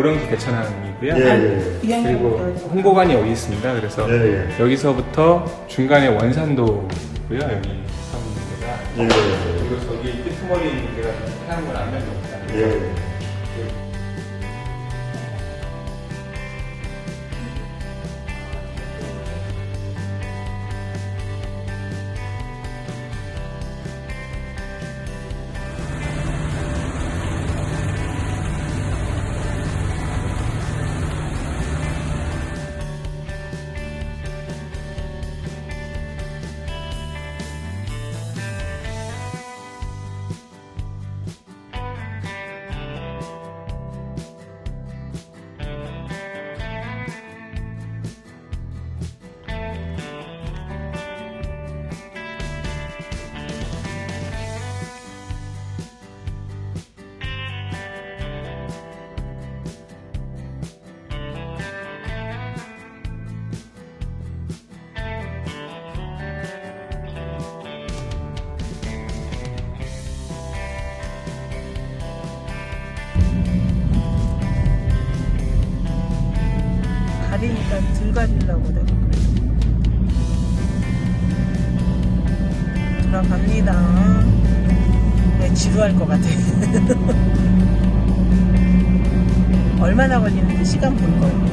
보령시 대천항이고요. 예, 예. 이양이 그리고 홍보관이 여기 있습니다. 그래서 예, 예. 여기서부터 중간에 원산도고요. 여기 예, 예. 그리고 저기 끄트머리 있는 데가 태양권 안면도입니다. 왜 지루할 것 같아 얼마나 걸리는지 시간 볼 거예요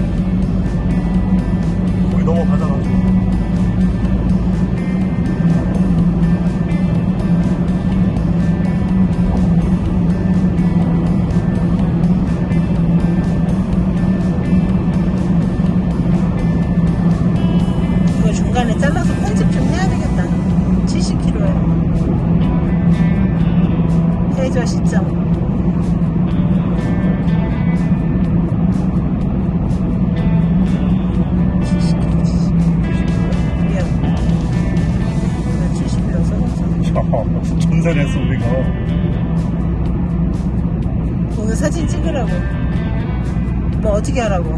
거기 넘어가잖아. 100점 전산했어 우리가. 오늘 사진 찍으라고. 뭐 어떻게 하라고?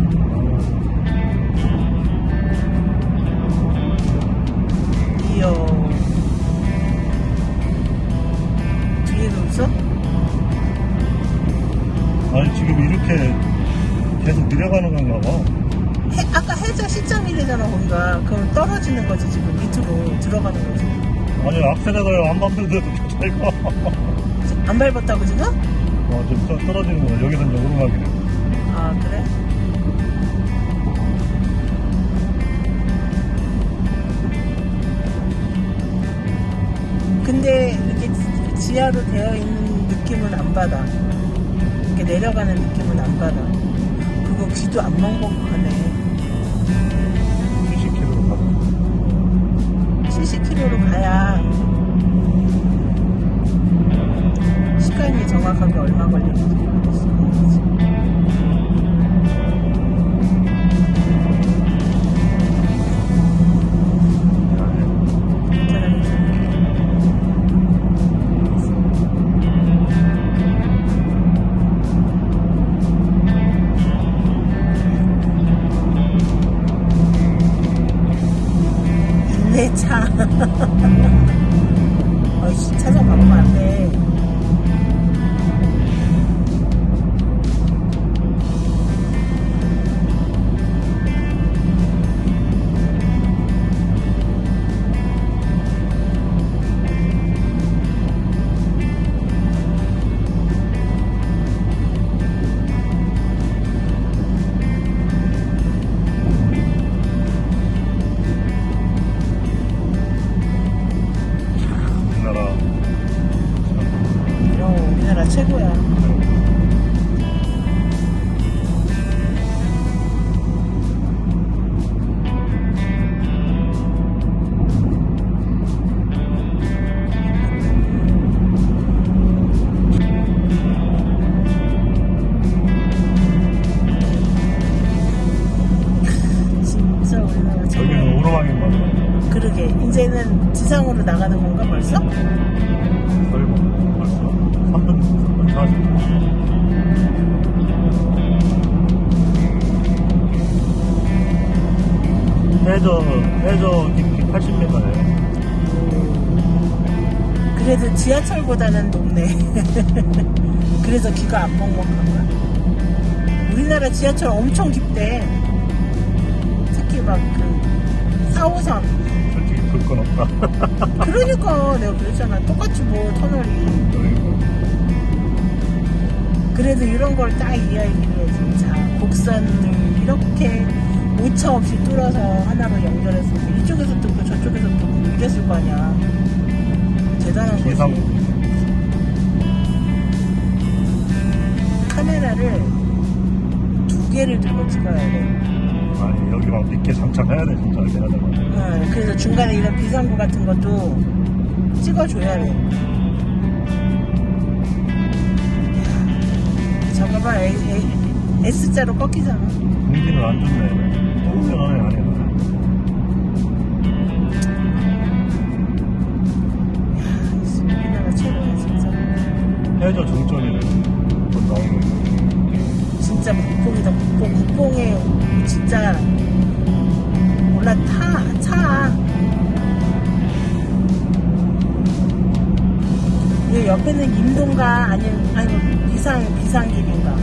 떨어지는 거지 지금 밑으로 들어가는 거지 아니, 악셀에다가 안 밟는데도 잘 가. 안 밟았다고 지금? 어, 좀 떠- 떨어지는 거야. 여기는 이제 오르막이네. 아 그래? 근데 이렇게 지- 지하로 되어 있는 느낌은 안 받아. 이렇게 내려가는 느낌은 안 받아. 그거 귀도 안 먹먹하네. 70km로 가야 시간이 정확하게 얼마 걸리는지 모르겠어. 괜 최고야. 진짜 우리나라 최고야. 여기는 오르막인 거 같아. 그러게 이제는 지상으로 나가는 건가 벌써? 설마. 벌써. 3분, 3분 40분. 해저, 해저 깊이 80m네. 그래도 지하철보다는 높네. 그래서 귀가 안 먹먹한 거야. 우리나라 지하철 엄청 깊대. 특히 막그 4호선. 솔직히 볼건 없다. 그러니까 내가 그랬잖아. 똑같이 뭐 터널이. 그래도 이런 걸 딱 이야기를. 자, 곡선을 이렇게 오차 없이 뚫어서 하나로 연결했을 때 이쪽에서 뚫고 저쪽에서 뚫고 이랬을 거 아니야. 대단한 거지. 카메라를 두 개를 들고 찍어야 돼. 아니 여기 막 밑에 장착해야 돼 진짜 이렇게 하다가 어, 그래서 중간에 이런 비상구 같은 것도 찍어줘야 돼. 저거 봐, 에, 에, S자로 꺾이잖아. 공기는 안 좋네. 너무 편하네 아니야. 우리나라 최고야, 진짜. 해저 나오는 거. 진짜 국뽕이다, 국뽕. 국뽕에 진짜 올라타, 차. 이 옆에는 임동가 아니면 아니 뭐 비상 비상길인가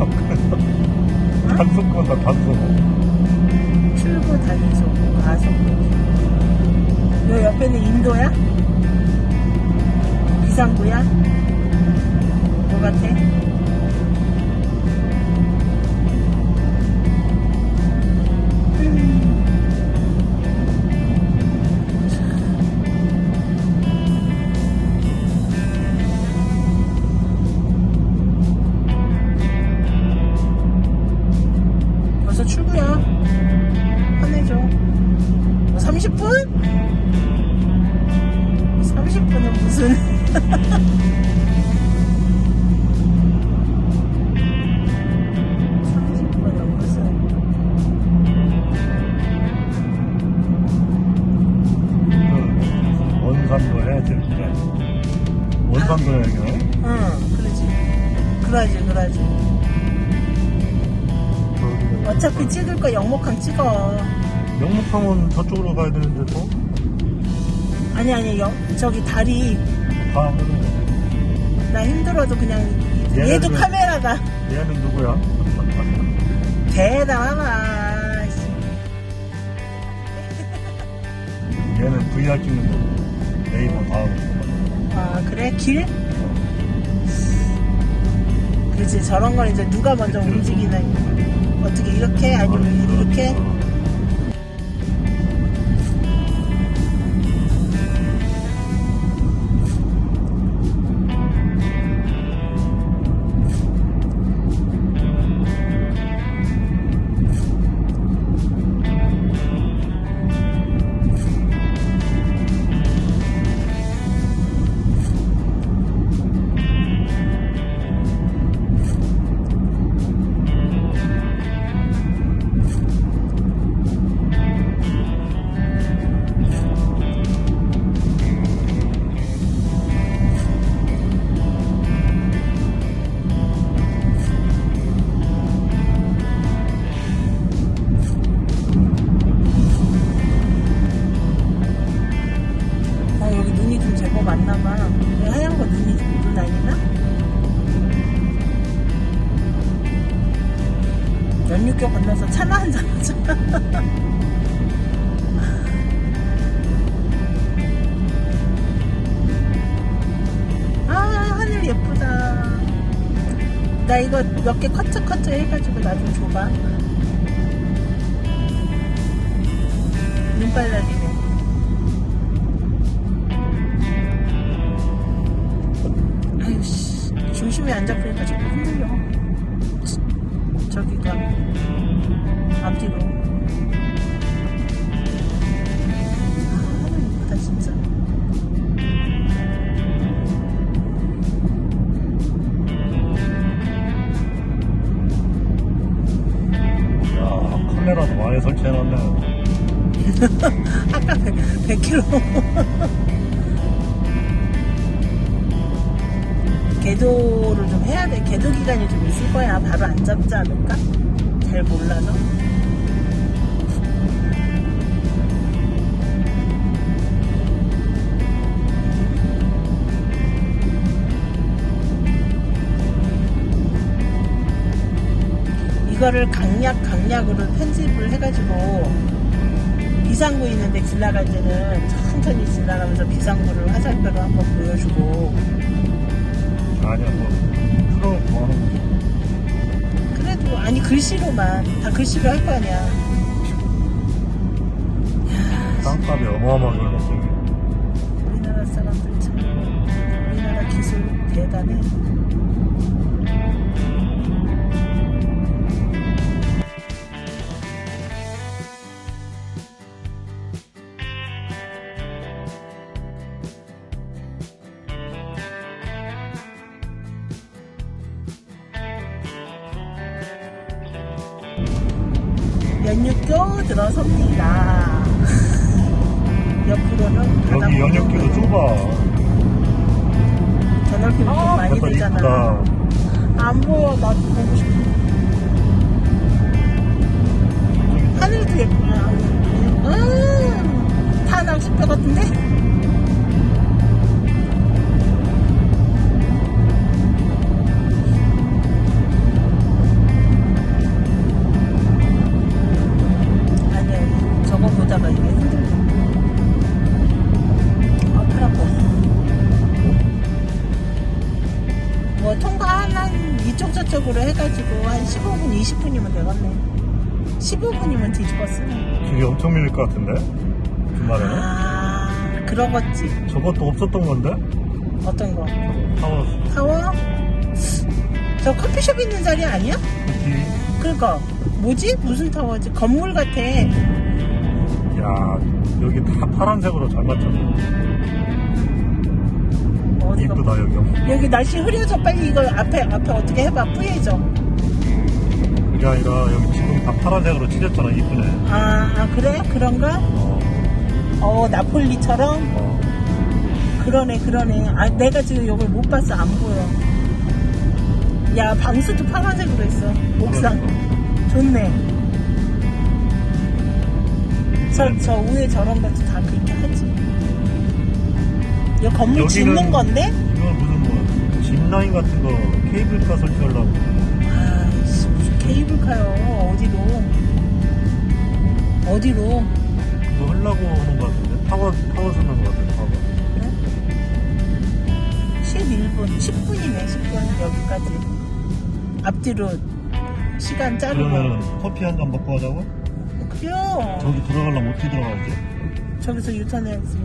단속보다 단속. 출구 단속 가속 요 옆에는 인도야? 비상구야? 뭐 같아? 30분? 30분은 무슨. 30분은 무슨. 그 원산도 해야지. 원산도 해야겠네. 응, 그러지. 그러지, 그러지. 어차피 찍을 거 영목항 찍어. 영목항은 저쪽으로 가야 되는데 또? 아니, 아니, 영, 저기 다리. 다 하면은 나 힘들어도 그냥. 얘는 얘도 왜- 카메라다. 얘는 누구야? 대단하다. 씨. 얘는 VR 찍는 거. 네이버 다음. 아, 그래? 길? 그렇지. 저런 건 이제 누가 먼저 움직이는. 어떻게 이렇게? 아니면 이렇게? 제법 많나봐. 여기 하얀 거 눈이 눈 아니나? 연육교 건너서 차나 한잔 하자. 아, 하늘 예쁘다. 나 이거 몇 개 커트 커트 해가지고 나 좀 줘봐. 눈발라리 중심이 안 잡히니까 자꾸 흔들려. 치, 저기가, 앞뒤로. 아, 하늘 이쁘다, 진짜. 야, 카메라도 많이 설치해놨네. 아까 100, 100km. 궤도를 좀 해야 돼. 궤도 기간이 좀 있을 거야. 바로 안 잡지 않을까? 잘 몰라서. 이거를 강약 강약으로 편집을 해가지고 비상구 있는데 지나갈 때는 천천히 지나가면서 비상구를 화살표로 한번 보여주고 아니야 뭐 그런 거 하는 거지? 그래도 아니 글씨로만 다 글씨로 할 거 아니야. 땅값이 어마어마하게 올랐어 우리나라 사람들 참 우리나라 기술 대단해 보이고 좁아 저 넓이는 좀 많이. 이쁘다 안 보여, 나도 보고 싶어. 하늘도 예쁘냐. 음, 다 낚싯배 같은데? 아니야, 저거 보다가 이게 저쪽으로 해가지고 한 15분 20분이면 되겠네. 15분이면 뒤집었어 길이 엄청 밀릴 것 같은데? 주말에는? 아 그러겠지. 저것도 없었던 건데? 어떤 거? 타워. 타워? 저 커피숍 있는 자리 아니야? 그치 그니까 뭐지? 무슨 타워지? 건물 같아. 야 여기 다 파란색으로 잘 맞췄네 어디가 이쁘다 여기 여기 날씨 흐려져. 빨리 이거 앞에 앞에 어떻게 해봐. 뿌얘져. 그게 아니라 여기 지금 다 파란색으로 칠했잖아 이쁘네. 아, 아 그래? 그런가? 어, 어 나폴리처럼? 어. 그러네 그러네. 아 내가 지금 이걸 못 봤어 안 보여. 야 방수도 파란색으로 했어. 옥상. 좋네. 저, 저 위에 저런 것도 다 그렇게 하지 이 건물 짓는 건데? 이건 무슨 뭐 짚라인 같은 거 케이블카 설치하려고. 아이씨 무슨 케이블카요? 어디로? 어디로? 그거 하려고 하는 것 같은데? 타워 타워 쓰는 것 같은데 타워. 그래? 11분 10분이네 10분 여기까지. 앞뒤로 시간 자르고. 그러면 커피 한 잔 먹고 하자고? 그래요. 저기 들어가려면 어떻게 들어가야지? 저기서 유턴해야지